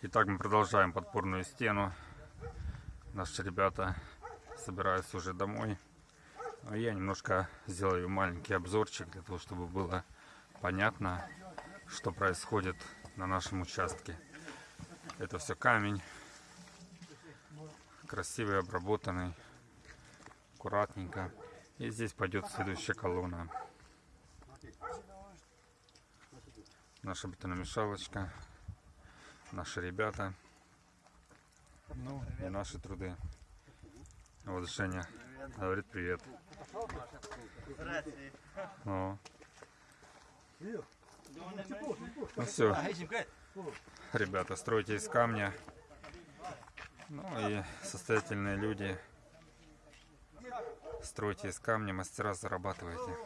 Итак, мы продолжаем подпорную стену. Наши ребята собираются уже домой. А я немножко сделаю маленький обзорчик для того, чтобы было понятно, что происходит на нашем участке. Это все камень, красивый, обработанный, аккуратненько. И здесь пойдет следующая колонна. Наша бетономешалочка наши ребята. Ну и наши труды. Вот Женя говорит привет. О. Ну все, ребята, стройте из камня. Ну и состоятельные люди, стройте из камня, мастера зарабатывайте.